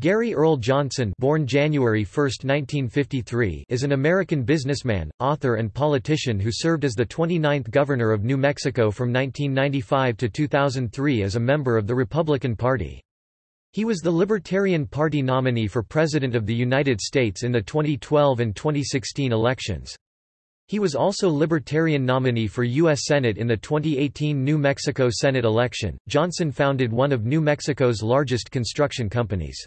Gary Earl Johnson born January 1, 1953, is an American businessman, author and politician who served as the 29th Governor of New Mexico from 1995 to 2003 as a member of the Republican Party. He was the Libertarian Party nominee for President of the United States in the 2012 and 2016 elections. He was also Libertarian nominee for U.S. Senate in the 2018 New Mexico Senate election. Johnson founded one of New Mexico's largest construction companies.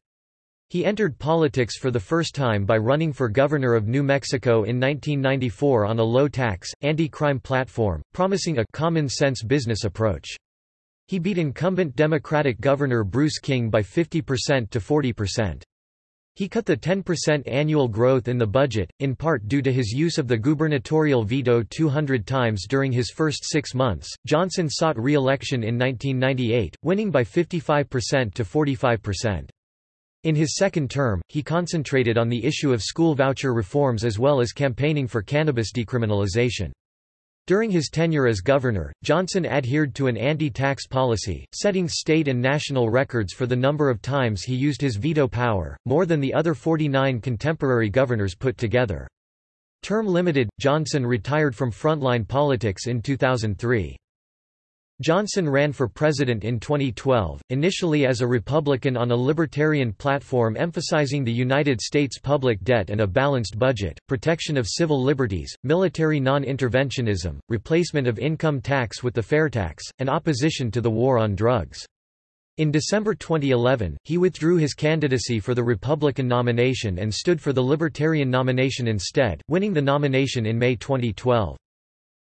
He entered politics for the first time by running for governor of New Mexico in 1994 on a low-tax, anti-crime platform, promising a common-sense business approach. He beat incumbent Democratic Governor Bruce King by 50% to 40%. He cut the 10% annual growth in the budget, in part due to his use of the gubernatorial veto 200 times during his first six months. Johnson sought re election in 1998, winning by 55% to 45%. In his second term, he concentrated on the issue of school voucher reforms as well as campaigning for cannabis decriminalization. During his tenure as governor, Johnson adhered to an anti-tax policy, setting state and national records for the number of times he used his veto power, more than the other 49 contemporary governors put together. Term limited, Johnson retired from frontline politics in 2003. Johnson ran for president in 2012, initially as a Republican on a libertarian platform emphasizing the United States public debt and a balanced budget, protection of civil liberties, military non-interventionism, replacement of income tax with the fair tax, and opposition to the war on drugs. In December 2011, he withdrew his candidacy for the Republican nomination and stood for the Libertarian nomination instead, winning the nomination in May 2012.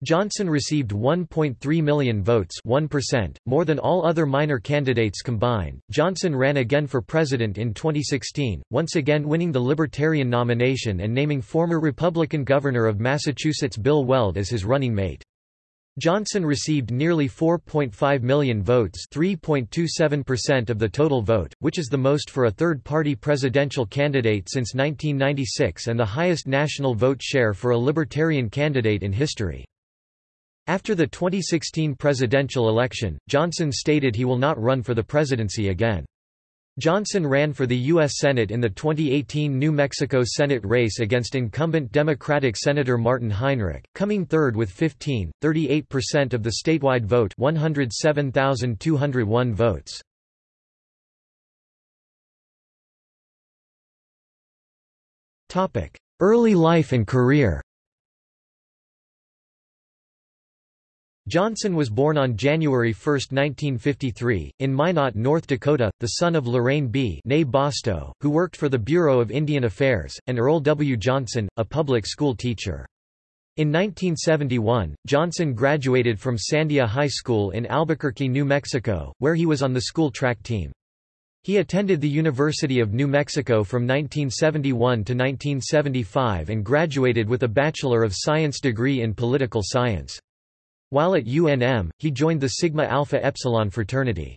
Johnson received 1.3 million votes 1%, more than all other minor candidates combined. Johnson ran again for president in 2016, once again winning the Libertarian nomination and naming former Republican Governor of Massachusetts Bill Weld as his running mate. Johnson received nearly 4.5 million votes 3.27% of the total vote, which is the most for a third-party presidential candidate since 1996 and the highest national vote share for a Libertarian candidate in history. After the 2016 presidential election, Johnson stated he will not run for the presidency again. Johnson ran for the U.S. Senate in the 2018 New Mexico Senate race against incumbent Democratic Senator Martin Heinrich, coming third with 15.38% of the statewide vote 107,201 votes. Early life and career Johnson was born on January 1, 1953, in Minot, North Dakota, the son of Lorraine B. Bostow, who worked for the Bureau of Indian Affairs, and Earl W. Johnson, a public school teacher. In 1971, Johnson graduated from Sandia High School in Albuquerque, New Mexico, where he was on the school track team. He attended the University of New Mexico from 1971 to 1975 and graduated with a Bachelor of Science degree in political science. While at UNM, he joined the Sigma Alpha Epsilon fraternity.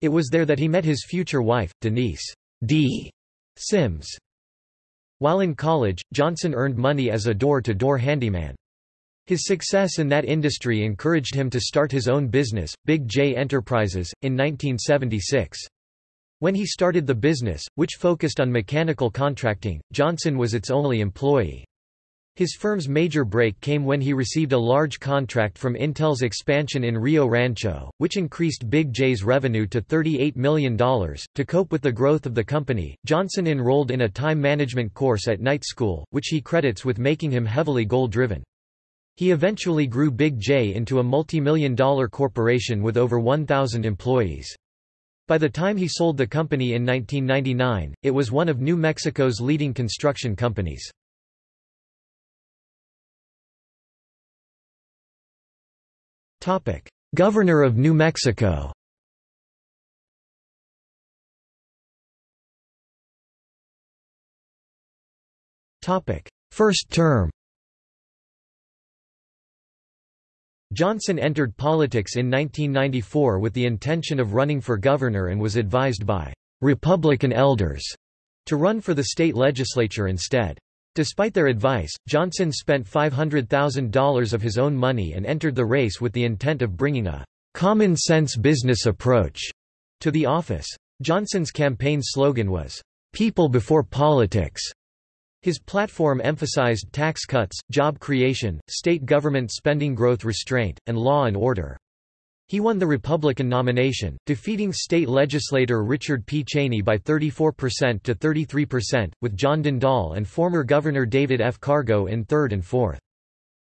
It was there that he met his future wife, Denise D. Sims. While in college, Johnson earned money as a door-to-door -door handyman. His success in that industry encouraged him to start his own business, Big J Enterprises, in 1976. When he started the business, which focused on mechanical contracting, Johnson was its only employee. His firm's major break came when he received a large contract from Intel's expansion in Rio Rancho, which increased Big J's revenue to $38 million. To cope with the growth of the company, Johnson enrolled in a time management course at night school, which he credits with making him heavily goal-driven. He eventually grew Big J into a multi-million dollar corporation with over 1,000 employees. By the time he sold the company in 1999, it was one of New Mexico's leading construction companies. Governor of New Mexico. First term. Johnson entered politics in 1994 with the intention of running for governor and was advised by Republican elders to run for the state legislature instead. Despite their advice, Johnson spent $500,000 of his own money and entered the race with the intent of bringing a common-sense business approach to the office. Johnson's campaign slogan was, people before politics. His platform emphasized tax cuts, job creation, state government spending growth restraint, and law and order. He won the Republican nomination, defeating state legislator Richard P. Cheney by 34% to 33%, with John Dendahl and former Governor David F. Cargo in third and fourth.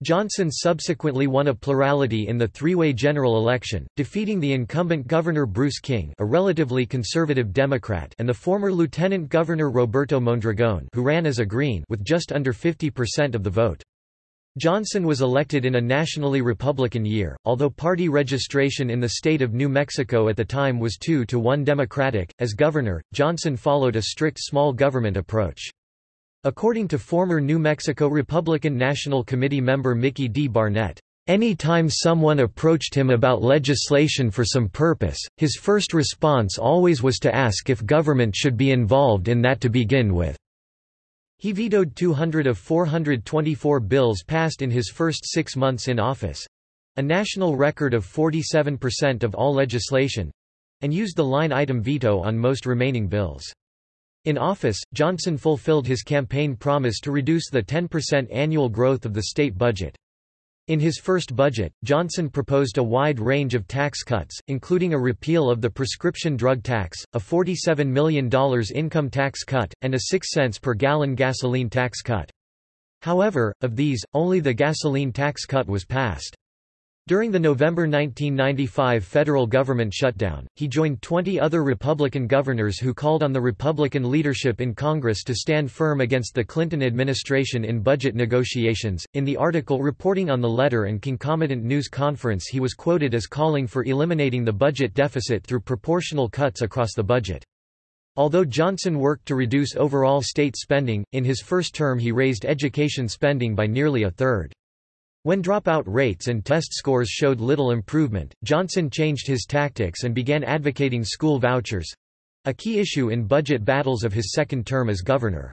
Johnson subsequently won a plurality in the three-way general election, defeating the incumbent Governor Bruce King a relatively conservative Democrat and the former Lieutenant Governor Roberto Mondragon who ran as a Green with just under 50% of the vote. Johnson was elected in a nationally Republican year, although party registration in the state of New Mexico at the time was 2 to 1 Democratic. As governor, Johnson followed a strict small government approach. According to former New Mexico Republican National Committee member Mickey D. Barnett, any time someone approached him about legislation for some purpose, his first response always was to ask if government should be involved in that to begin with. He vetoed 200 of 424 bills passed in his first six months in office—a national record of 47% of all legislation—and used the line-item veto on most remaining bills. In office, Johnson fulfilled his campaign promise to reduce the 10% annual growth of the state budget. In his first budget, Johnson proposed a wide range of tax cuts, including a repeal of the prescription drug tax, a $47 million income tax cut, and a 6 cents per gallon gasoline tax cut. However, of these, only the gasoline tax cut was passed. During the November 1995 federal government shutdown, he joined 20 other Republican governors who called on the Republican leadership in Congress to stand firm against the Clinton administration in budget negotiations. In the article reporting on the letter and concomitant news conference, he was quoted as calling for eliminating the budget deficit through proportional cuts across the budget. Although Johnson worked to reduce overall state spending, in his first term he raised education spending by nearly a third. When dropout rates and test scores showed little improvement, Johnson changed his tactics and began advocating school vouchers—a key issue in budget battles of his second term as governor.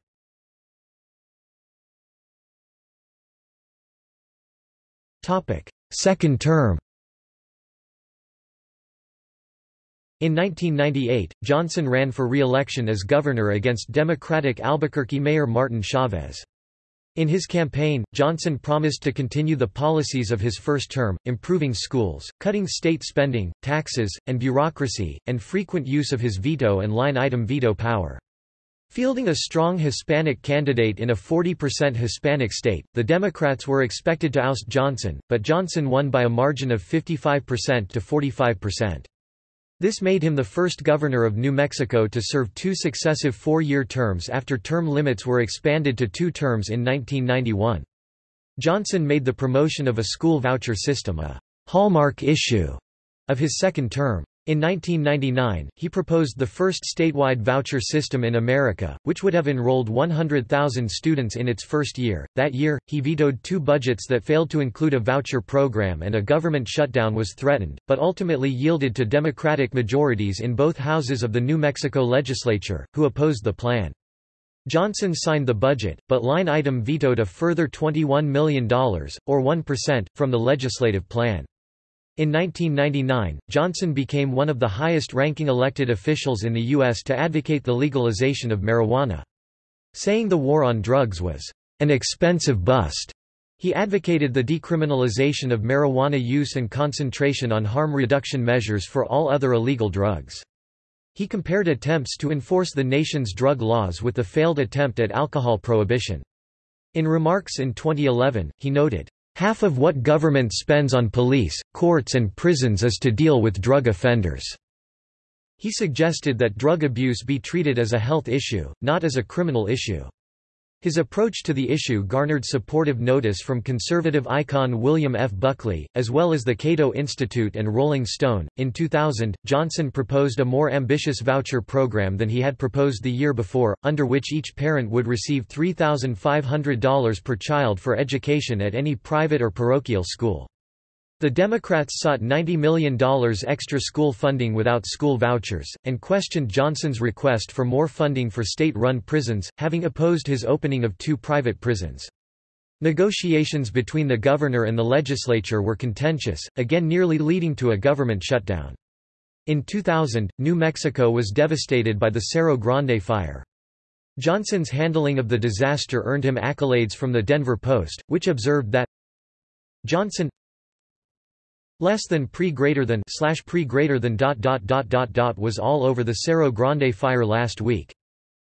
Second term In 1998, Johnson ran for re-election as governor against Democratic Albuquerque Mayor Martin Chavez. In his campaign, Johnson promised to continue the policies of his first term, improving schools, cutting state spending, taxes, and bureaucracy, and frequent use of his veto and line-item veto power. Fielding a strong Hispanic candidate in a 40% Hispanic state, the Democrats were expected to oust Johnson, but Johnson won by a margin of 55% to 45%. This made him the first governor of New Mexico to serve two successive four-year terms after term limits were expanded to two terms in 1991. Johnson made the promotion of a school voucher system a hallmark issue of his second term. In 1999, he proposed the first statewide voucher system in America, which would have enrolled 100,000 students in its first year. That year, he vetoed two budgets that failed to include a voucher program and a government shutdown was threatened, but ultimately yielded to Democratic majorities in both houses of the New Mexico legislature, who opposed the plan. Johnson signed the budget, but line item vetoed a further $21 million, or 1%, from the legislative plan. In 1999, Johnson became one of the highest-ranking elected officials in the U.S. to advocate the legalization of marijuana. Saying the war on drugs was, "...an expensive bust." He advocated the decriminalization of marijuana use and concentration on harm reduction measures for all other illegal drugs. He compared attempts to enforce the nation's drug laws with the failed attempt at alcohol prohibition. In remarks in 2011, he noted, Half of what government spends on police, courts and prisons is to deal with drug offenders." He suggested that drug abuse be treated as a health issue, not as a criminal issue. His approach to the issue garnered supportive notice from conservative icon William F. Buckley, as well as the Cato Institute and Rolling Stone. In 2000, Johnson proposed a more ambitious voucher program than he had proposed the year before, under which each parent would receive $3,500 per child for education at any private or parochial school. The Democrats sought $90 million extra school funding without school vouchers, and questioned Johnson's request for more funding for state-run prisons, having opposed his opening of two private prisons. Negotiations between the governor and the legislature were contentious, again nearly leading to a government shutdown. In 2000, New Mexico was devastated by the Cerro Grande fire. Johnson's handling of the disaster earned him accolades from the Denver Post, which observed that Johnson less than pre greater than slash pre greater than dot dot dot dot dot was all over the Cerro Grande fire last week.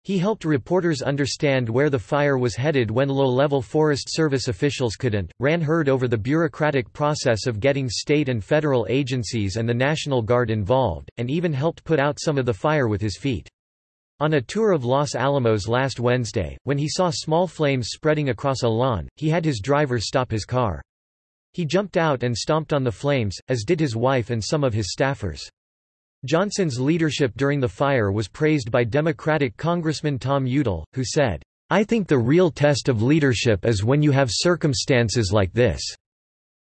He helped reporters understand where the fire was headed when low-level Forest Service officials couldn't, ran herd over the bureaucratic process of getting state and federal agencies and the National Guard involved, and even helped put out some of the fire with his feet. On a tour of Los Alamos last Wednesday, when he saw small flames spreading across a lawn, he had his driver stop his car. He jumped out and stomped on the flames, as did his wife and some of his staffers. Johnson's leadership during the fire was praised by Democratic Congressman Tom Udall, who said, I think the real test of leadership is when you have circumstances like this.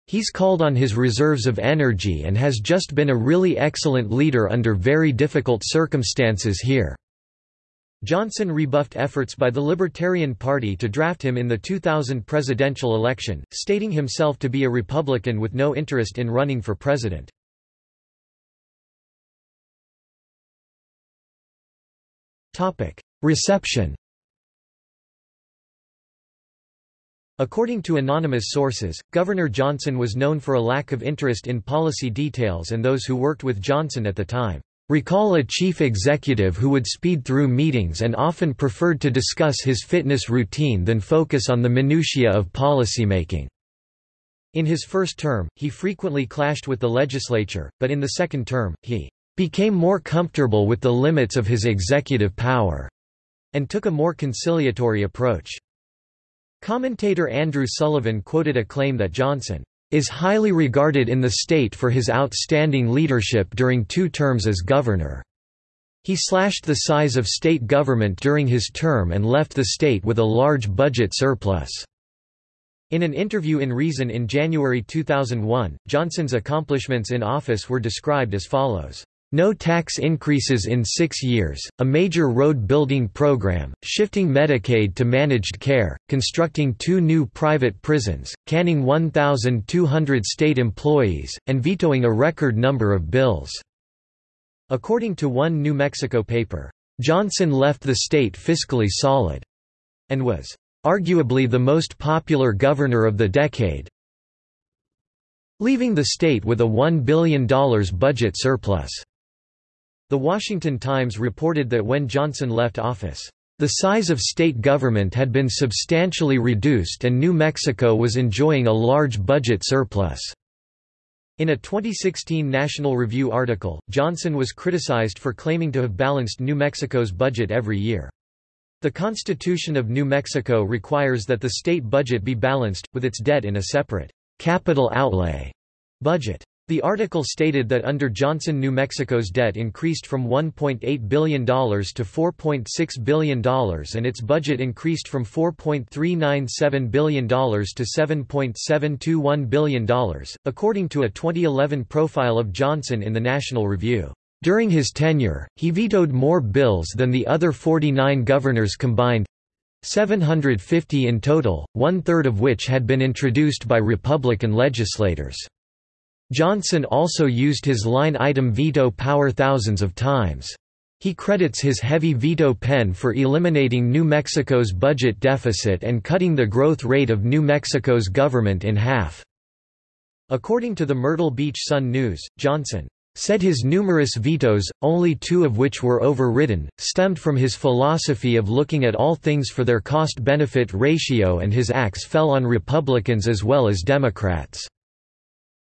He's called on his reserves of energy and has just been a really excellent leader under very difficult circumstances here. Johnson rebuffed efforts by the Libertarian Party to draft him in the 2000 presidential election, stating himself to be a Republican with no interest in running for president. Reception According to anonymous sources, Governor Johnson was known for a lack of interest in policy details and those who worked with Johnson at the time Recall a chief executive who would speed through meetings and often preferred to discuss his fitness routine than focus on the minutiae of policymaking. In his first term, he frequently clashed with the legislature, but in the second term, he became more comfortable with the limits of his executive power and took a more conciliatory approach. Commentator Andrew Sullivan quoted a claim that Johnson is highly regarded in the state for his outstanding leadership during two terms as governor. He slashed the size of state government during his term and left the state with a large budget surplus. In an interview in Reason in January 2001, Johnson's accomplishments in office were described as follows. No tax increases in six years, a major road building program, shifting Medicaid to managed care, constructing two new private prisons, canning 1,200 state employees, and vetoing a record number of bills. According to one New Mexico paper, Johnson left the state fiscally solid and was arguably the most popular governor of the decade, leaving the state with a $1 billion budget surplus. The Washington Times reported that when Johnson left office, the size of state government had been substantially reduced and New Mexico was enjoying a large budget surplus. In a 2016 National Review article, Johnson was criticized for claiming to have balanced New Mexico's budget every year. The Constitution of New Mexico requires that the state budget be balanced, with its debt in a separate capital outlay budget. The article stated that under Johnson New Mexico's debt increased from $1.8 billion to $4.6 billion and its budget increased from $4.397 billion to $7.721 billion, according to a 2011 profile of Johnson in the National Review. During his tenure, he vetoed more bills than the other 49 governors combined, 750 in total, one-third of which had been introduced by Republican legislators. Johnson also used his line-item veto power thousands of times. He credits his heavy veto pen for eliminating New Mexico's budget deficit and cutting the growth rate of New Mexico's government in half. According to the Myrtle Beach Sun News, Johnson said his numerous vetoes, only two of which were overridden, stemmed from his philosophy of looking at all things for their cost-benefit ratio and his axe fell on Republicans as well as Democrats.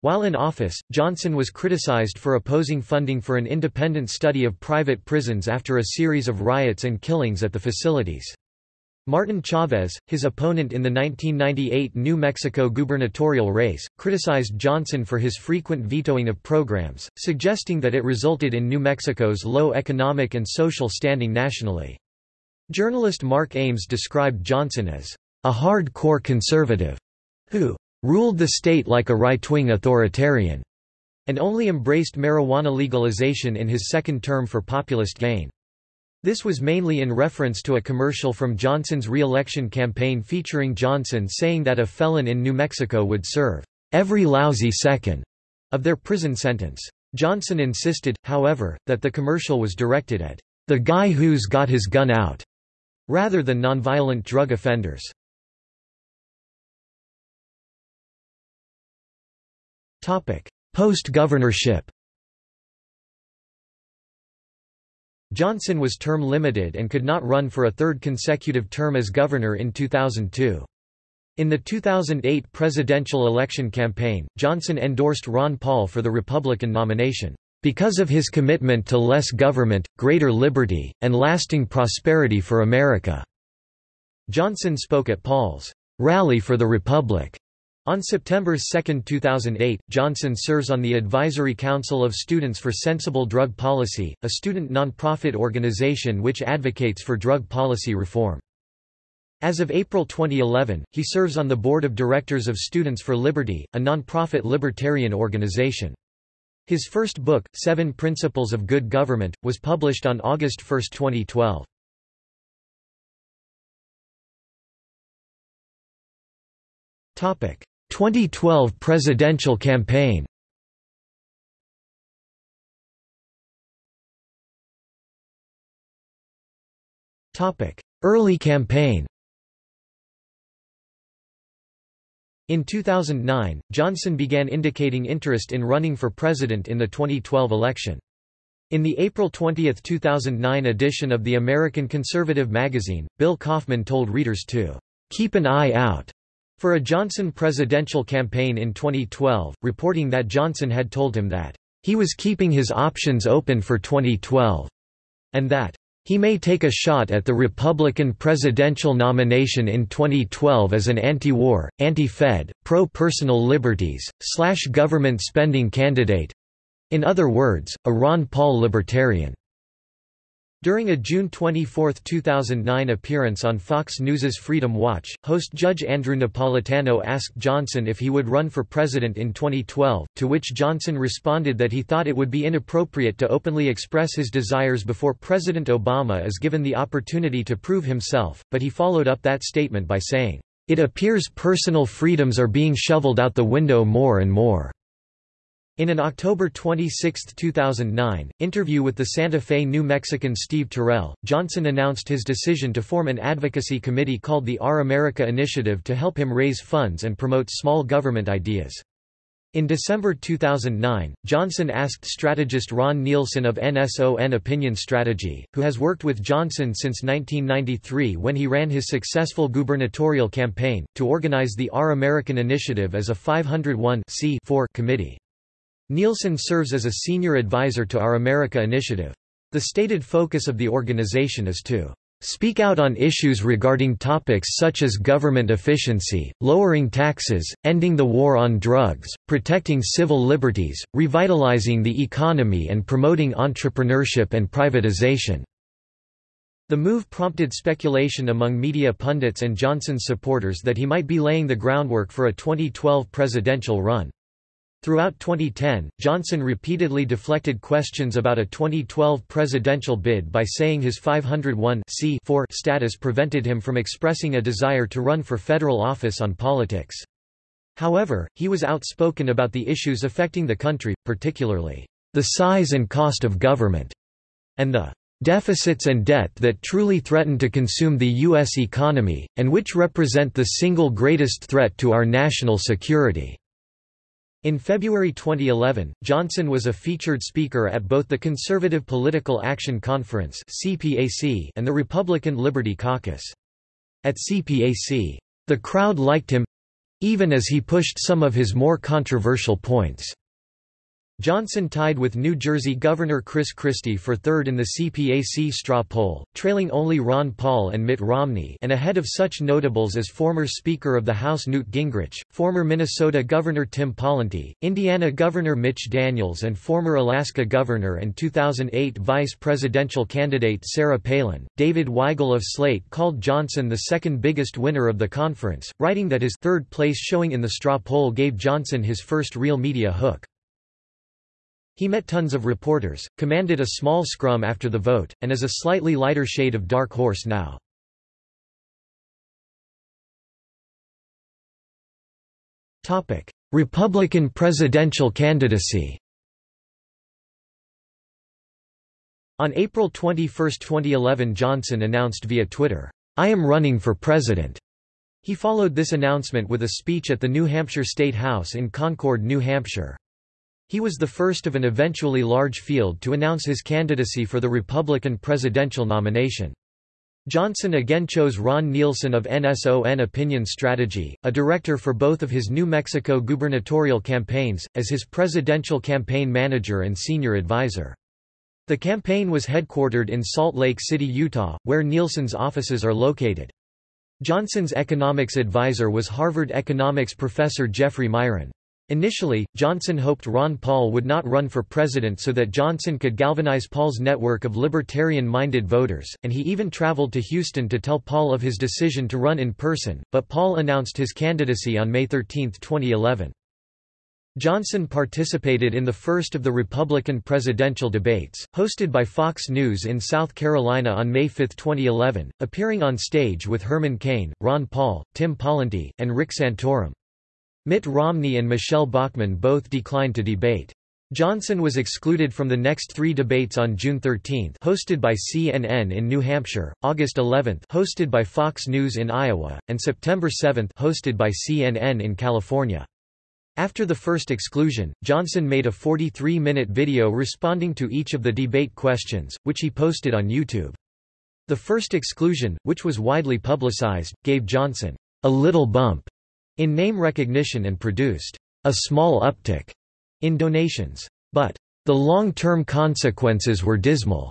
While in office, Johnson was criticized for opposing funding for an independent study of private prisons after a series of riots and killings at the facilities. Martin Chavez, his opponent in the 1998 New Mexico gubernatorial race, criticized Johnson for his frequent vetoing of programs, suggesting that it resulted in New Mexico's low economic and social standing nationally. Journalist Mark Ames described Johnson as a hard-core conservative who ruled the state like a right-wing authoritarian, and only embraced marijuana legalization in his second term for populist gain. This was mainly in reference to a commercial from Johnson's re-election campaign featuring Johnson saying that a felon in New Mexico would serve every lousy second of their prison sentence. Johnson insisted, however, that the commercial was directed at the guy who's got his gun out rather than nonviolent drug offenders. Post-governorship Johnson was term limited and could not run for a third consecutive term as governor in 2002. In the 2008 presidential election campaign, Johnson endorsed Ron Paul for the Republican nomination, "...because of his commitment to less government, greater liberty, and lasting prosperity for America." Johnson spoke at Paul's "...rally for the Republic." On September 2, 2008, Johnson serves on the Advisory Council of Students for Sensible Drug Policy, a student nonprofit organization which advocates for drug policy reform. As of April 2011, he serves on the board of directors of Students for Liberty, a nonprofit libertarian organization. His first book, Seven Principles of Good Government, was published on August 1, 2012. Topic: 2012 presidential campaign. Early campaign. In 2009, Johnson began indicating interest in running for president in the 2012 election. In the April 20, 2009 edition of the American Conservative magazine, Bill Kauffman told readers to keep an eye out for a Johnson presidential campaign in 2012, reporting that Johnson had told him that he was keeping his options open for 2012 and that he may take a shot at the Republican presidential nomination in 2012 as an anti-war, anti-Fed, pro-personal liberties, slash government spending candidate—in other words, a Ron Paul libertarian. During a June 24, 2009 appearance on Fox News's Freedom Watch, host Judge Andrew Napolitano asked Johnson if he would run for president in 2012, to which Johnson responded that he thought it would be inappropriate to openly express his desires before President Obama is given the opportunity to prove himself, but he followed up that statement by saying, "...it appears personal freedoms are being shoveled out the window more and more." In an October 26, 2009, interview with the Santa Fe New Mexican Steve Terrell, Johnson announced his decision to form an advocacy committee called the Our America Initiative to help him raise funds and promote small government ideas. In December 2009, Johnson asked strategist Ron Nielsen of NSON Opinion Strategy, who has worked with Johnson since 1993 when he ran his successful gubernatorial campaign, to organize the Our American Initiative as a 501 committee. Nielsen serves as a senior advisor to Our America Initiative. The stated focus of the organization is to speak out on issues regarding topics such as government efficiency, lowering taxes, ending the war on drugs, protecting civil liberties, revitalizing the economy and promoting entrepreneurship and privatization." The move prompted speculation among media pundits and Johnson's supporters that he might be laying the groundwork for a 2012 presidential run. Throughout 2010, Johnson repeatedly deflected questions about a 2012 presidential bid by saying his 501 status prevented him from expressing a desire to run for federal office on politics. However, he was outspoken about the issues affecting the country, particularly, "...the size and cost of government," and the "...deficits and debt that truly threaten to consume the U.S. economy, and which represent the single greatest threat to our national security." In February 2011, Johnson was a featured speaker at both the Conservative Political Action Conference and the Republican Liberty Caucus. At CPAC, the crowd liked him—even as he pushed some of his more controversial points. Johnson tied with New Jersey Governor Chris Christie for third in the CPAC straw poll, trailing only Ron Paul and Mitt Romney and ahead of such notables as former Speaker of the House Newt Gingrich, former Minnesota Governor Tim Pawlenty, Indiana Governor Mitch Daniels and former Alaska Governor and 2008 vice presidential candidate Sarah Palin. David Weigel of Slate called Johnson the second biggest winner of the conference, writing that his third place showing in the straw poll gave Johnson his first real media hook. He met tons of reporters, commanded a small scrum after the vote, and is a slightly lighter shade of dark horse now. Republican presidential candidacy On April 21, 2011 Johnson announced via Twitter, "'I am running for president'." He followed this announcement with a speech at the New Hampshire State House in Concord, New Hampshire. He was the first of an eventually large field to announce his candidacy for the Republican presidential nomination. Johnson again chose Ron Nielsen of NSON Opinion Strategy, a director for both of his New Mexico gubernatorial campaigns, as his presidential campaign manager and senior advisor. The campaign was headquartered in Salt Lake City, Utah, where Nielsen's offices are located. Johnson's economics advisor was Harvard economics professor Jeffrey Miron. Initially, Johnson hoped Ron Paul would not run for president so that Johnson could galvanize Paul's network of libertarian-minded voters, and he even traveled to Houston to tell Paul of his decision to run in person, but Paul announced his candidacy on May 13, 2011. Johnson participated in the first of the Republican presidential debates, hosted by Fox News in South Carolina on May 5, 2011, appearing on stage with Herman Cain, Ron Paul, Tim Pawlenty, and Rick Santorum. Mitt Romney and Michele Bachmann both declined to debate. Johnson was excluded from the next three debates on June 13 hosted by CNN in New Hampshire, August 11 hosted by Fox News in Iowa, and September 7 hosted by CNN in California. After the first exclusion, Johnson made a 43-minute video responding to each of the debate questions, which he posted on YouTube. The first exclusion, which was widely publicized, gave Johnson a little bump in name recognition and produced a small uptick in donations. But the long-term consequences were dismal.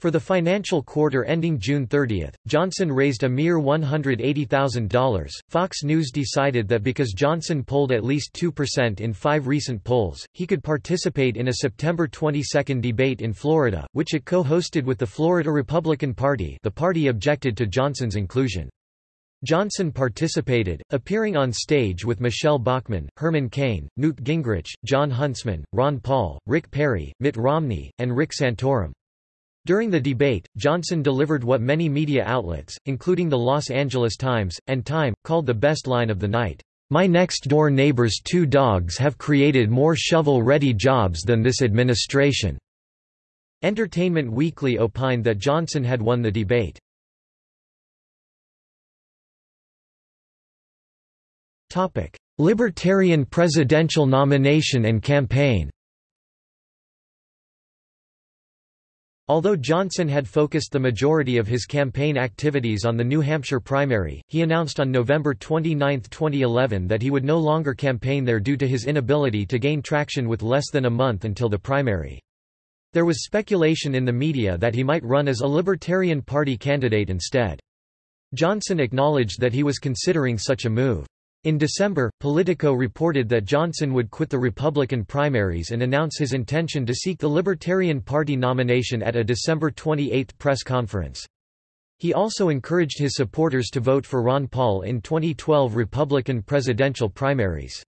For the financial quarter ending June 30, Johnson raised a mere $180,000. Fox News decided that because Johnson polled at least 2% in five recent polls, he could participate in a September 22 debate in Florida, which it co-hosted with the Florida Republican Party the party objected to Johnson's inclusion. Johnson participated, appearing on stage with Michele Bachmann, Herman Cain, Newt Gingrich, Jon Huntsman, Ron Paul, Rick Perry, Mitt Romney, and Rick Santorum. During the debate, Johnson delivered what many media outlets, including the Los Angeles Times, and Time, called the best line of the night. My next-door neighbor's two dogs have created more shovel-ready jobs than this administration." Entertainment Weekly opined that Johnson had won the debate. Topic: Libertarian presidential nomination and campaign. Although Johnson had focused the majority of his campaign activities on the New Hampshire primary, he announced on November 29, 2011 that he would no longer campaign there due to his inability to gain traction with less than a month until the primary. There was speculation in the media that he might run as a Libertarian Party candidate instead. Johnson acknowledged that he was considering such a move. In December, Politico reported that Johnson would quit the Republican primaries and announce his intention to seek the Libertarian Party nomination at a December 28 press conference. He also encouraged his supporters to vote for Ron Paul in 2012 Republican presidential primaries.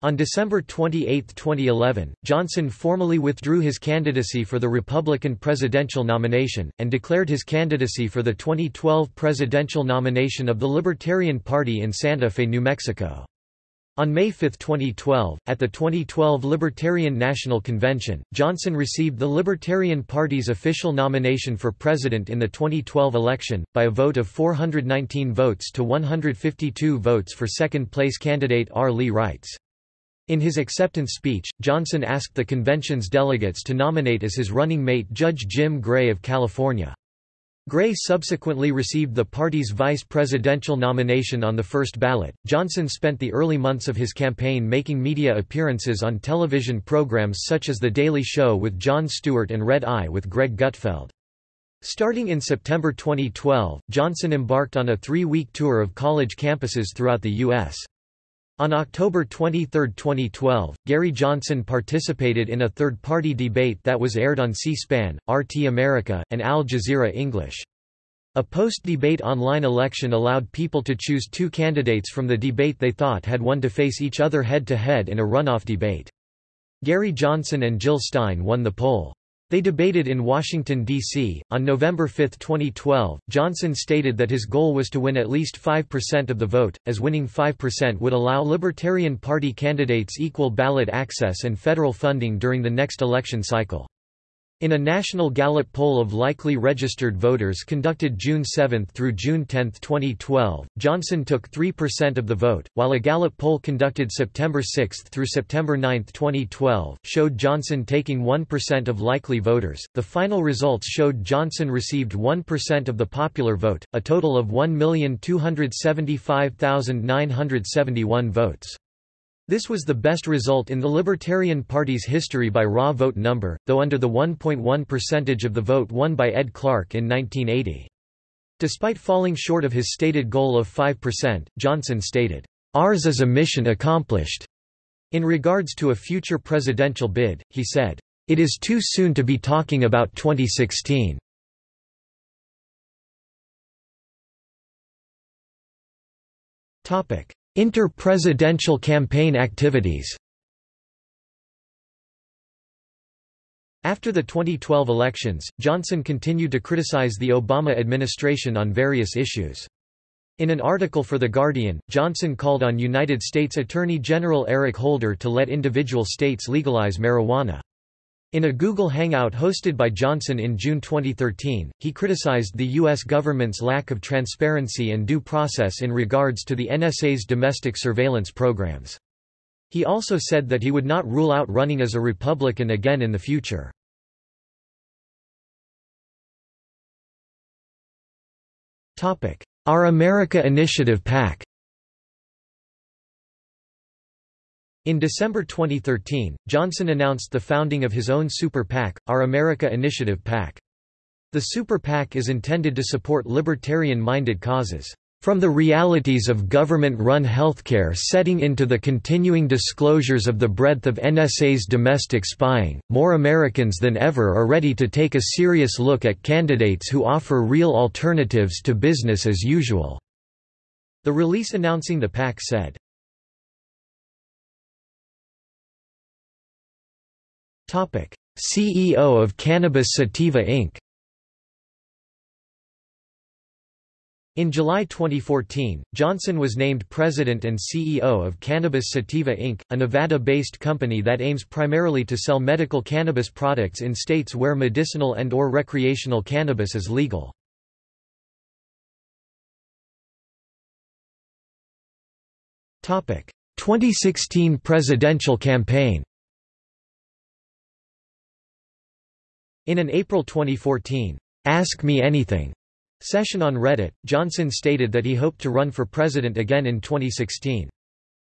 On December 28, 2011, Johnson formally withdrew his candidacy for the Republican presidential nomination, and declared his candidacy for the 2012 presidential nomination of the Libertarian Party in Santa Fe, New Mexico. On May 5, 2012, at the 2012 Libertarian National Convention, Johnson received the Libertarian Party's official nomination for president in the 2012 election, by a vote of 419 votes to 152 votes for second-place candidate R. Lee Wrights. In his acceptance speech, Johnson asked the convention's delegates to nominate as his running mate Judge Jim Gray of California. Gray subsequently received the party's vice presidential nomination on the first ballot. Johnson spent the early months of his campaign making media appearances on television programs such as The Daily Show with Jon Stewart and Red Eye with Greg Gutfeld. Starting in September 2012, Johnson embarked on a three-week tour of college campuses throughout the U.S. On October 23, 2012, Gary Johnson participated in a third-party debate that was aired on C-SPAN, RT America, and Al Jazeera English. A post-debate online election allowed people to choose two candidates from the debate they thought had won to face each other head-to-head -head in a runoff debate. Gary Johnson and Jill Stein won the poll. They debated in Washington, D.C. On November 5, 2012, Johnson stated that his goal was to win at least 5% of the vote, as winning 5% would allow Libertarian Party candidates equal ballot access and federal funding during the next election cycle. In a national Gallup poll of likely registered voters conducted June 7 through June 10, 2012, Johnson took 3% of the vote, while a Gallup poll conducted September 6 through September 9, 2012, showed Johnson taking 1% of likely voters. The final results showed Johnson received 1% of the popular vote, a total of 1,275,971 votes. This was the best result in the Libertarian Party's history by raw vote number, though under the 1.1 percentage of the vote won by Ed Clark in 1980. Despite falling short of his stated goal of 5%, Johnson stated, "...ours is a mission accomplished." In regards to a future presidential bid, he said, "...it is too soon to be talking about 2016." Topic: Inter-presidential campaign activities After the 2012 elections, Johnson continued to criticize the Obama administration on various issues. In an article for The Guardian, Johnson called on United States Attorney General Eric Holder to let individual states legalize marijuana. In a Google Hangout hosted by Johnson in June 2013, he criticized the U.S. government's lack of transparency and due process in regards to the NSA's domestic surveillance programs. He also said that he would not rule out running as a Republican again in the future. Our America Initiative PAC In December 2013, Johnson announced the founding of his own super PAC, Our America Initiative PAC. The super PAC is intended to support libertarian-minded causes. From the realities of government-run healthcare setting into the continuing disclosures of the breadth of NSA's domestic spying, more Americans than ever are ready to take a serious look at candidates who offer real alternatives to business as usual." The release announcing the PAC said, CEO of Cannabis Sativa Inc. In July 2014, Johnson was named president and CEO of Cannabis Sativa Inc., a Nevada-based company that aims primarily to sell medical cannabis products in states where medicinal and or recreational cannabis is legal. Topic: 2016 presidential campaign. In an April 2014, Ask Me Anything session on Reddit, Johnson stated that he hoped to run for president again in 2016.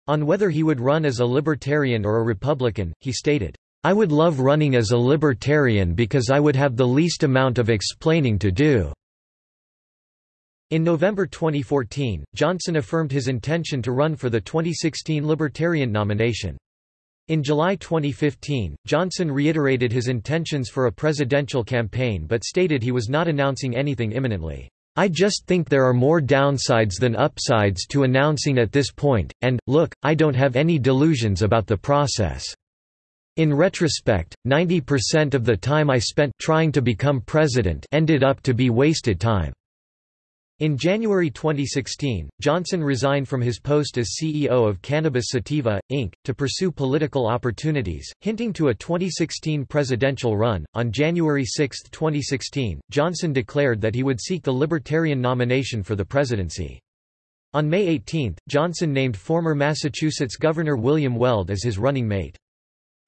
On whether he would run as a Libertarian or a Republican, he stated, I would love running as a Libertarian because I would have the least amount of explaining to do. In November 2014, Johnson affirmed his intention to run for the 2016 Libertarian nomination. In July 2015, Johnson reiterated his intentions for a presidential campaign but stated he was not announcing anything imminently. I just think there are more downsides than upsides to announcing at this point, and, look, I don't have any delusions about the process. In retrospect, 90% of the time I spent trying to become president ended up to be wasted time. In January 2016, Johnson resigned from his post as CEO of Cannabis Sativa, Inc., to pursue political opportunities, hinting to a 2016 presidential run. On January 6, 2016, Johnson declared that he would seek the Libertarian nomination for the presidency. On May 18, Johnson named former Massachusetts Governor William Weld as his running mate.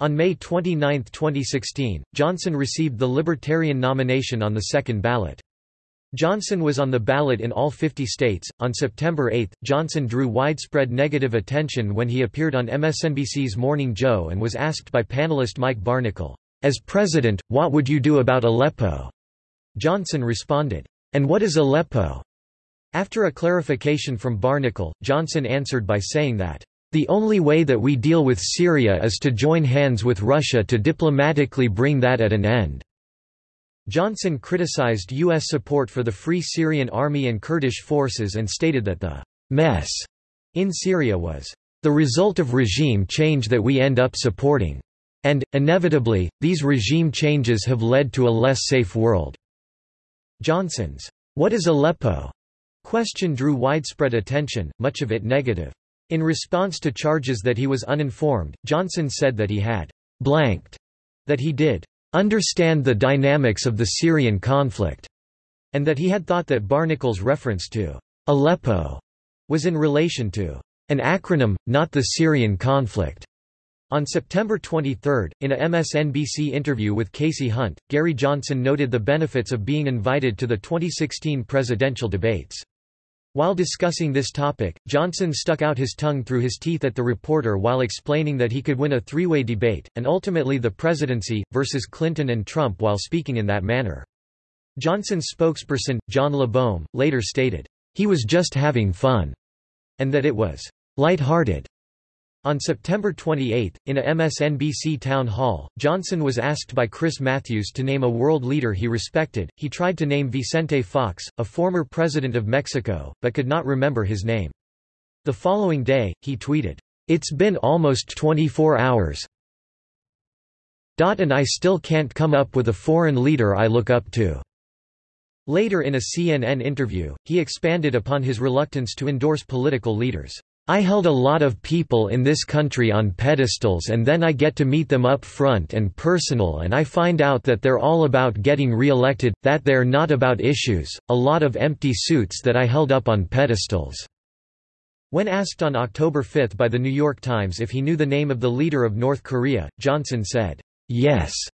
On May 29, 2016, Johnson received the Libertarian nomination on the second ballot. Johnson was on the ballot in all 50 states. On September 8, Johnson drew widespread negative attention when he appeared on MSNBC's Morning Joe and was asked by panelist Mike Barnicle, As president, what would you do about Aleppo? Johnson responded, And what is Aleppo? After a clarification from Barnicle, Johnson answered by saying that, The only way that we deal with Syria is to join hands with Russia to diplomatically bring that at an end. Johnson criticized U.S. support for the Free Syrian Army and Kurdish forces and stated that the mess in Syria was the result of regime change that we end up supporting. And, inevitably, these regime changes have led to a less safe world. Johnson's, What is Aleppo? question drew widespread attention, much of it negative. In response to charges that he was uninformed, Johnson said that he had blanked, that he did understand the dynamics of the Syrian conflict, and that he had thought that Barnicle's reference to Aleppo was in relation to an acronym, not the Syrian conflict. On September 23, in a MSNBC interview with Kasie Hunt, Gary Johnson noted the benefits of being invited to the 2016 presidential debates. While discussing this topic, Johnson stuck out his tongue through his teeth at the reporter while explaining that he could win a three-way debate, and ultimately the presidency, versus Clinton and Trump while speaking in that manner. Johnson's spokesperson, John LeBoehm, later stated, "...he was just having fun," and that it was light-hearted. On September 28, in a MSNBC town hall, Johnson was asked by Chris Matthews to name a world leader he respected. He tried to name Vicente Fox, a former president of Mexico, but could not remember his name. The following day, he tweeted, It's been almost 24 hours. And I still can't come up with a foreign leader I look up to. Later in a CNN interview, he expanded upon his reluctance to endorse political leaders. I held a lot of people in this country on pedestals and then I get to meet them up front and personal and I find out that they're all about getting re-elected, that they're not about issues, a lot of empty suits that I held up on pedestals." When asked on October 5 by The New York Times if he knew the name of the leader of North Korea, Johnson said, "'Yes'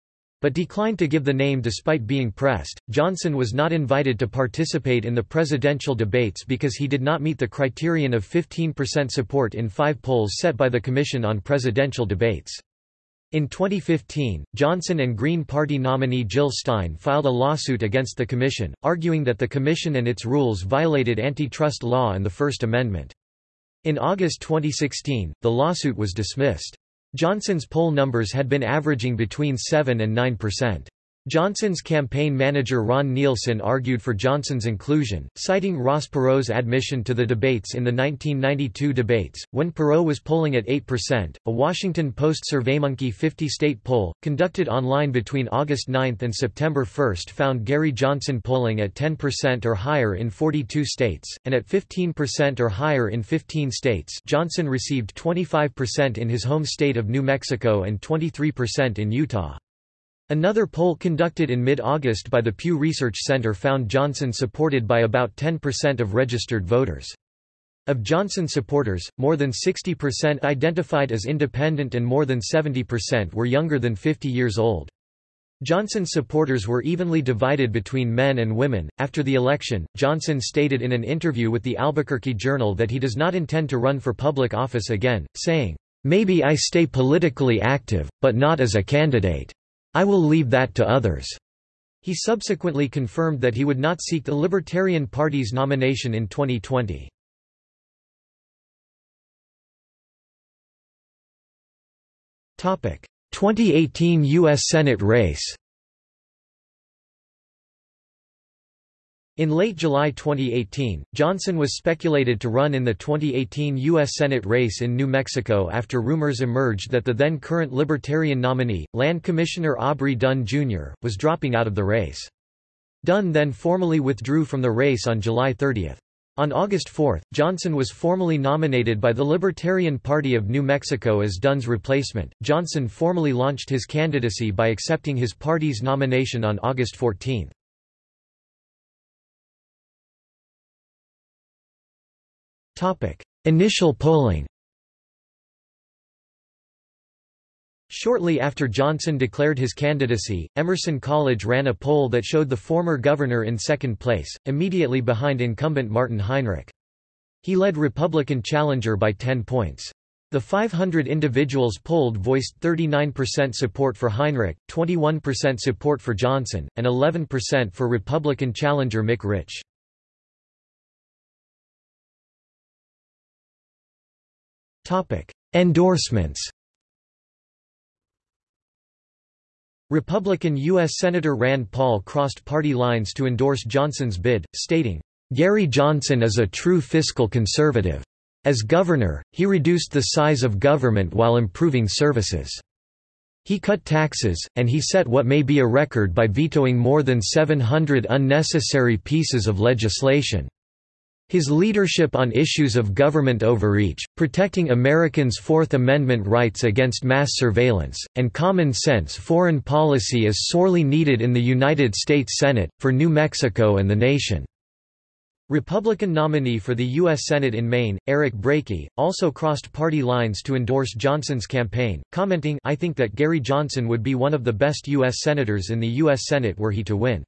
but declined to give the name despite being pressed. Johnson was not invited to participate in the presidential debates because he did not meet the criterion of 15% support in five polls set by the Commission on Presidential Debates. In 2015, Johnson and Green Party nominee Jill Stein filed a lawsuit against the Commission, arguing that the Commission and its rules violated antitrust law and the First Amendment. In August 2016, the lawsuit was dismissed. Johnson's poll numbers had been averaging between 7 and 9 percent. Johnson's campaign manager Ron Nielsen argued for Johnson's inclusion, citing Ross Perot's admission to the debates in the 1992 debates, when Perot was polling at 8%. A Washington Post SurveyMonkey 50 state poll, conducted online between August 9 and September 1, found Gary Johnson polling at 10% or higher in 42 states, and at 15% or higher in 15 states. Johnson received 25% in his home state of New Mexico and 23% in Utah. Another poll conducted in mid-August by the Pew Research Center found Johnson supported by about 10% of registered voters. Of Johnson supporters, more than 60% identified as independent and more than 70% were younger than 50 years old. Johnson's supporters were evenly divided between men and women. After the election, Johnson stated in an interview with the Albuquerque Journal that he does not intend to run for public office again, saying, Maybe I stay politically active, but not as a candidate. I will leave that to others." He subsequently confirmed that he would not seek the Libertarian Party's nomination in 2020. Topic: 2018 U.S. Senate race In late July 2018, Johnson was speculated to run in the 2018 U.S. Senate race in New Mexico after rumors emerged that the then current Libertarian nominee, Land Commissioner Aubrey Dunn Jr., was dropping out of the race. Dunn then formally withdrew from the race on July 30. On August 4, Johnson was formally nominated by the Libertarian Party of New Mexico as Dunn's replacement. Johnson formally launched his candidacy by accepting his party's nomination on August 14. Initial polling Shortly after Johnson declared his candidacy, Emerson College ran a poll that showed the former governor in second place, immediately behind incumbent Martin Heinrich. He led Republican challenger by 10 points. The 500 individuals polled voiced 39% support for Heinrich, 21% support for Johnson, and 11% for Republican challenger Mick Rich. Endorsements Republican U.S. Senator Rand Paul crossed party lines to endorse Johnson's bid, stating, "...Gary Johnson is a true fiscal conservative. As governor, he reduced the size of government while improving services. He cut taxes, and he set what may be a record by vetoing more than 700 unnecessary pieces of legislation." His leadership on issues of government overreach, protecting Americans' Fourth Amendment rights against mass surveillance, and common-sense foreign policy is sorely needed in the United States Senate, for New Mexico and the nation." Republican nominee for the U.S. Senate in Maine, Eric Brakey, also crossed party lines to endorse Johnson's campaign, commenting I think that Gary Johnson would be one of the best U.S. Senators in the U.S. Senate were he to win.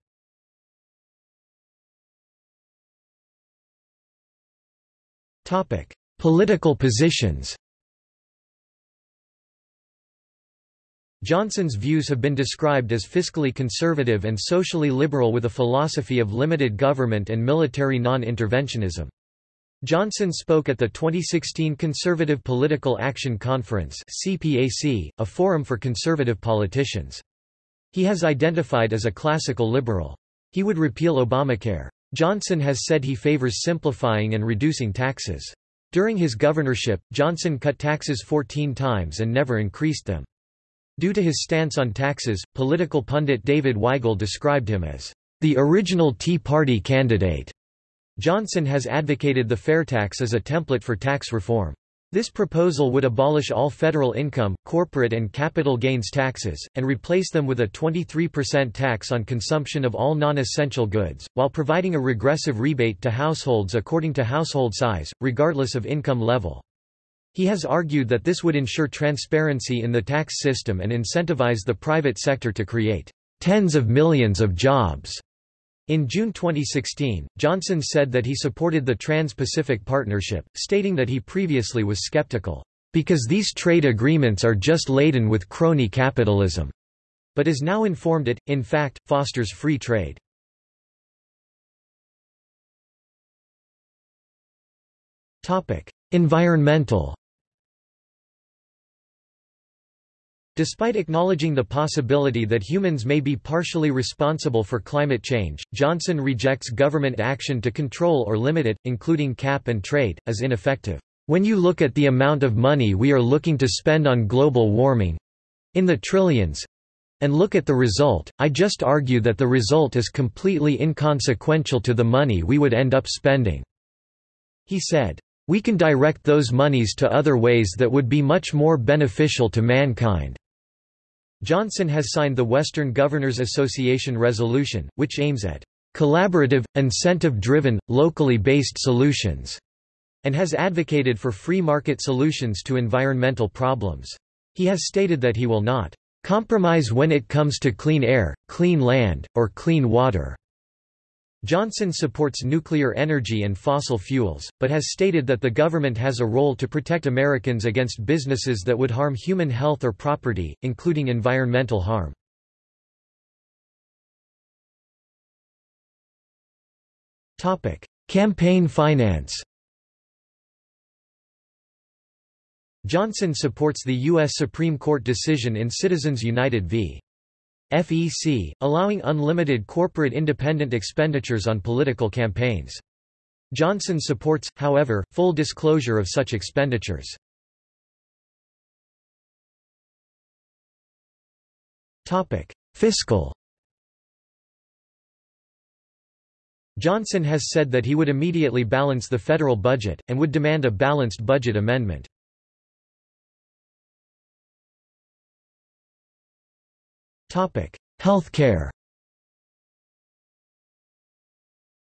Political positions Johnson's views have been described as fiscally conservative and socially liberal with a philosophy of limited government and military non-interventionism. Johnson spoke at the 2016 Conservative Political Action Conference CPAC, a forum for conservative politicians. He has identified as a classical liberal. He would repeal Obamacare. Johnson has said he favors simplifying and reducing taxes. During his governorship, Johnson cut taxes 14 times and never increased them. Due to his stance on taxes, political pundit David Weigel described him as the original Tea Party candidate. Johnson has advocated the fair tax as a template for tax reform. This proposal would abolish all federal income, corporate and capital gains taxes, and replace them with a 23% tax on consumption of all non-essential goods, while providing a regressive rebate to households according to household size, regardless of income level. He has argued that this would ensure transparency in the tax system and incentivize the private sector to create tens of millions of jobs. In June 2016, Johnson said that he supported the Trans-Pacific Partnership, stating that he previously was skeptical, "...because these trade agreements are just laden with crony capitalism," but is now informed it, in fact, fosters free trade. Environmental Despite acknowledging the possibility that humans may be partially responsible for climate change, Johnson rejects government action to control or limit it, including cap and trade, as ineffective. When you look at the amount of money we are looking to spend on global warming—in the trillions—and look at the result, I just argue that the result is completely inconsequential to the money we would end up spending." He said. We can direct those monies to other ways that would be much more beneficial to mankind. Johnson has signed the Western Governors Association resolution, which aims at collaborative, incentive-driven, locally based solutions, and has advocated for free market solutions to environmental problems. He has stated that he will not compromise when it comes to clean air, clean land, or clean water. Johnson supports nuclear energy and fossil fuels, but has stated that the government has a role to protect Americans against businesses that would harm human health or property, including environmental harm. Campaign finance Johnson supports the U.S. Supreme Court decision in Citizens United v. FEC, allowing unlimited corporate independent expenditures on political campaigns. Johnson supports, however, full disclosure of such expenditures. Fiscal Johnson has said that he would immediately balance the federal budget, and would demand a balanced budget amendment. Healthcare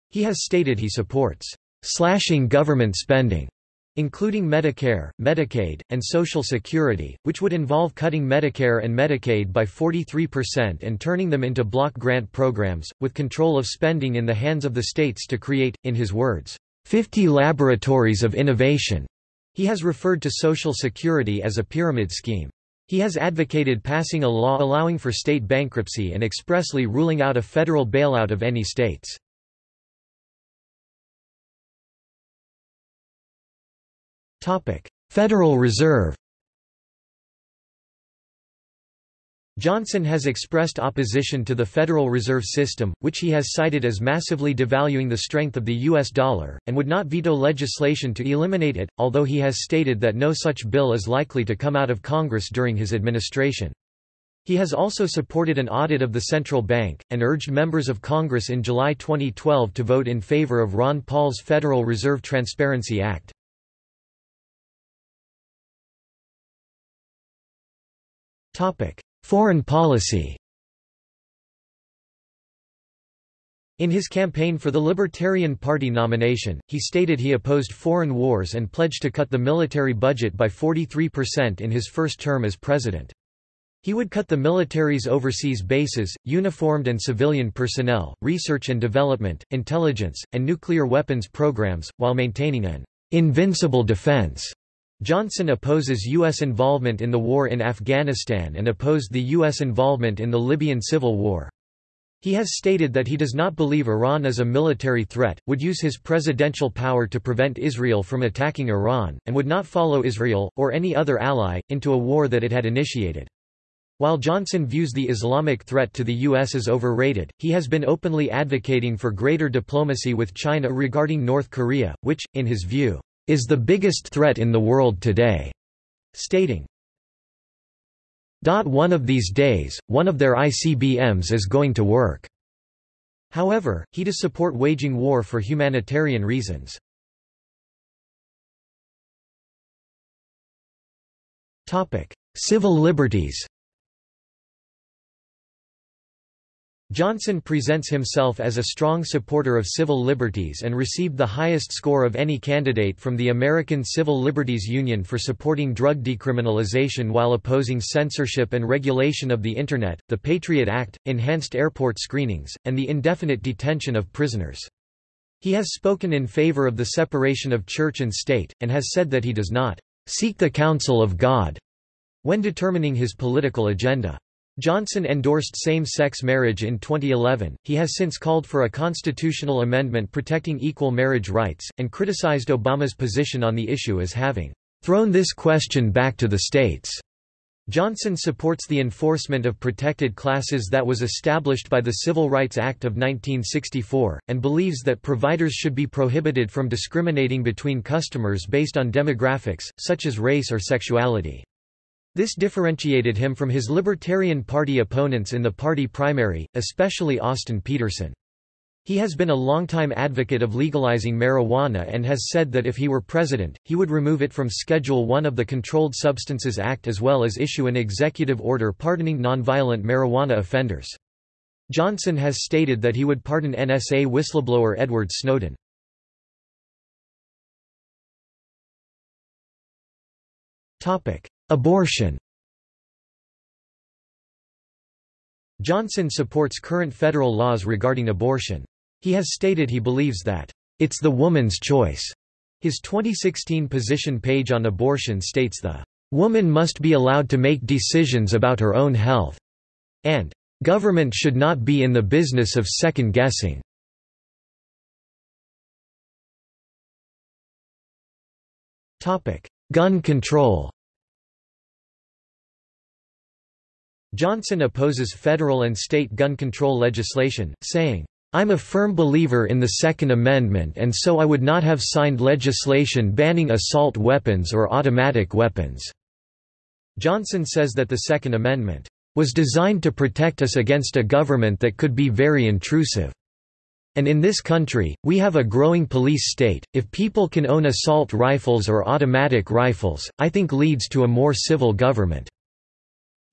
He has stated he supports slashing government spending, including Medicare, Medicaid, and Social Security, which would involve cutting Medicare and Medicaid by 43% and turning them into block grant programs, with control of spending in the hands of the states to create, in his words, 50 laboratories of innovation. He has referred to Social Security as a pyramid scheme. He has advocated passing a law allowing for state bankruptcy and expressly ruling out a federal bailout of any states. Federal Reserve Johnson has expressed opposition to the Federal Reserve System, which he has cited as massively devaluing the strength of the U.S. dollar, and would not veto legislation to eliminate it, although he has stated that no such bill is likely to come out of Congress during his administration. He has also supported an audit of the central bank, and urged members of Congress in July 2012 to vote in favor of Ron Paul's Federal Reserve Transparency Act. Foreign policy In his campaign for the Libertarian Party nomination, he stated he opposed foreign wars and pledged to cut the military budget by 43% in his first term as president. He would cut the military's overseas bases, uniformed and civilian personnel, research and development, intelligence, and nuclear weapons programs, while maintaining an invincible defense. Johnson opposes U.S. involvement in the war in Afghanistan and opposed the U.S. involvement in the Libyan civil war. He has stated that he does not believe Iran is a military threat, would use his presidential power to prevent Israel from attacking Iran, and would not follow Israel, or any other ally, into a war that it had initiated. While Johnson views the Islamic threat to the U.S. as overrated, he has been openly advocating for greater diplomacy with China regarding North Korea, which, in his view, is the biggest threat in the world today, stating, one of these days, one of their ICBMs is going to work. However, he does support waging war for humanitarian reasons. Civil liberties Johnson presents himself as a strong supporter of civil liberties and received the highest score of any candidate from the American Civil Liberties Union for supporting drug decriminalization while opposing censorship and regulation of the Internet, the Patriot Act, enhanced airport screenings, and the indefinite detention of prisoners. He has spoken in favor of the separation of church and state, and has said that he does not seek the counsel of God when determining his political agenda. Johnson endorsed same-sex marriage in 2011. He has since called for a constitutional amendment protecting equal marriage rights, and criticized Obama's position on the issue as having thrown this question back to the states. Johnson supports the enforcement of protected classes that was established by the Civil Rights Act of 1964, and believes that providers should be prohibited from discriminating between customers based on demographics, such as race or sexuality. This differentiated him from his Libertarian Party opponents in the party primary, especially Austin Petersen. He has been a longtime advocate of legalizing marijuana and has said that if he were president, he would remove it from Schedule 1 of the Controlled Substances Act as well as issue an executive order pardoning nonviolent marijuana offenders. Johnson has stated that he would pardon NSA whistleblower Edward Snowden. Abortion Johnson supports current federal laws regarding abortion. He has stated he believes that, "...it's the woman's choice." His 2016 position page on abortion states the, "...woman must be allowed to make decisions about her own health," and, "...government should not be in the business of second-guessing." Gun control Johnson opposes federal and state gun control legislation, saying, I'm a firm believer in the Second Amendment and so I would not have signed legislation banning assault weapons or automatic weapons." Johnson says that the Second Amendment was designed to protect us against a government that could be very intrusive. And in this country, we have a growing police state. If people can own assault rifles or automatic rifles, I think leads to a more civil government.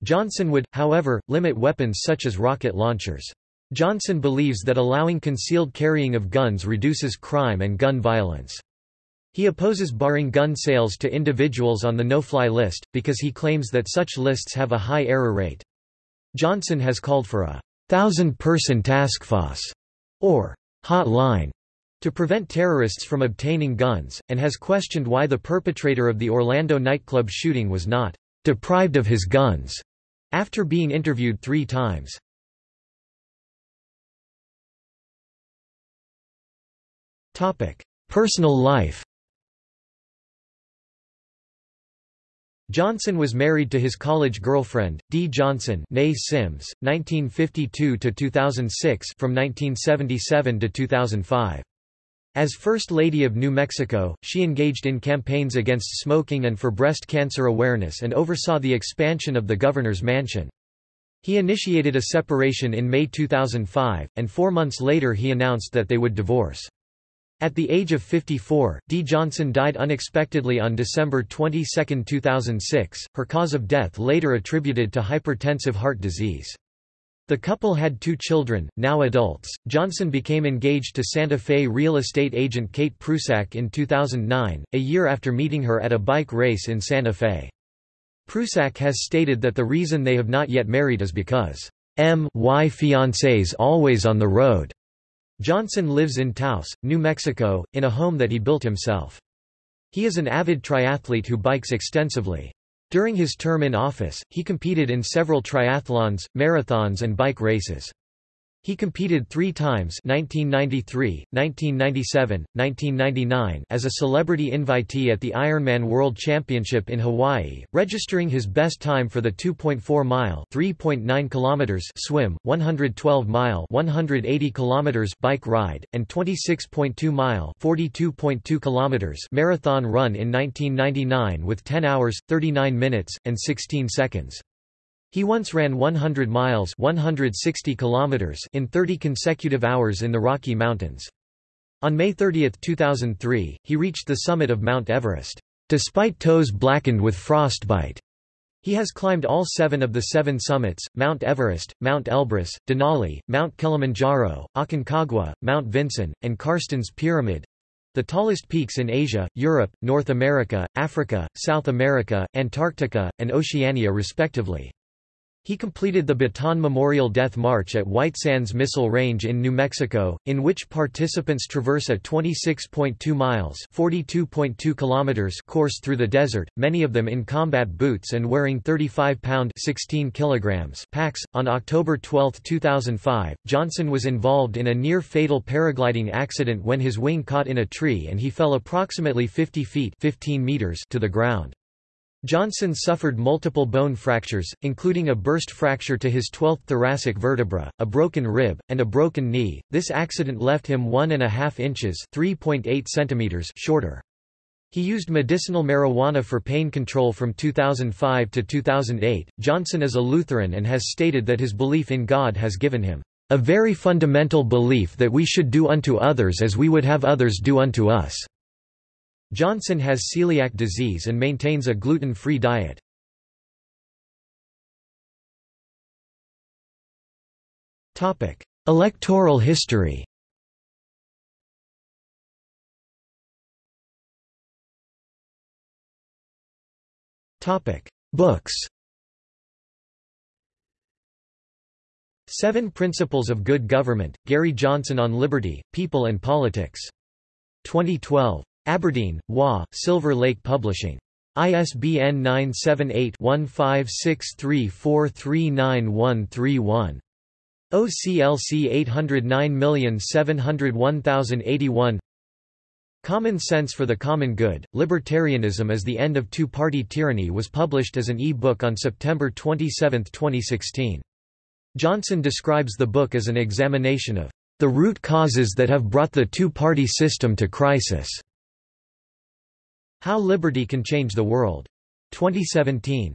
Johnson would, however, limit weapons such as rocket launchers. Johnson believes that allowing concealed carrying of guns reduces crime and gun violence. He opposes barring gun sales to individuals on the no-fly list, because he claims that such lists have a high error rate. Johnson has called for a thousand-person task force, or hotline, to prevent terrorists from obtaining guns, and has questioned why the perpetrator of the Orlando nightclub shooting was not deprived of his guns after being interviewed three times. Personal life Johnson was married to his college girlfriend, Dee Johnson Sims, 1952–2006 from 1977 to 2005. As First Lady of New Mexico, she engaged in campaigns against smoking and for breast cancer awareness and oversaw the expansion of the governor's mansion. He initiated a separation in May 2005, and four months later he announced that they would divorce. At the age of 54, Dee Johnson died unexpectedly on December 22, 2006, her cause of death later attributed to hypertensive heart disease. The couple had two children, now adults. Johnson became engaged to Santa Fe real estate agent Kate Prusak in 2009, a year after meeting her at a bike race in Santa Fe. Prusak has stated that the reason they have not yet married is because M.Y. fiancés always on the road. Johnson lives in Taos, New Mexico, in a home that he built himself. He is an avid triathlete who bikes extensively. During his term in office, he competed in several triathlons, marathons and bike races. He competed three times 1993, 1997, 1999 as a celebrity invitee at the Ironman World Championship in Hawaii, registering his best time for the 2.4-mile (3.9 kilometers) swim, 112-mile (180 kilometers) bike ride, and 26.2-mile (42.2 kilometers) marathon run in 1999 with 10 hours, 39 minutes, and 16 seconds. He once ran 100 miles 160 kilometers in 30 consecutive hours in the Rocky Mountains. On May 30, 2003, he reached the summit of Mount Everest, despite toes blackened with frostbite. He has climbed all seven of the seven summits, Mount Everest, Mount Elbrus, Denali, Mount Kilimanjaro, Aconcagua, Mount Vinson, and Carstensz Pyramid—the tallest peaks in Asia, Europe, North America, Africa, South America, Antarctica, and Oceania respectively. He completed the Bataan Memorial Death March at White Sands Missile Range in New Mexico, in which participants traverse a 26.2 miles (42.2 kilometers) course through the desert, many of them in combat boots and wearing 35-pound (16 kilograms) packs. On October 12, 2005, Johnson was involved in a near-fatal paragliding accident when his wing caught in a tree and he fell approximately 50 feet (15 meters) to the ground. Johnson suffered multiple bone fractures, including a burst fracture to his 12th thoracic vertebra, a broken rib, and a broken knee. This accident left him one and a half inches (3.8 centimeters) shorter. He used medicinal marijuana for pain control from 2005 to 2008. Johnson is a Lutheran and has stated that his belief in God has given him a very fundamental belief that we should do unto others as we would have others do unto us. Johnson has celiac disease and maintains a gluten-free diet. Electoral history Books Seven Principles of Good Government, Gary Johnson on Liberty, People and Politics. 2012. Aberdeen, WA, Silver Lake Publishing. ISBN 978-1563439131. OCLC 809701081 Common Sense for the Common Good, Libertarianism as the End of Two-Party Tyranny was published as an e-book on September 27, 2016. Johnson describes the book as an examination of the root causes that have brought the two-party system to crisis. How Liberty Can Change the World. 2017.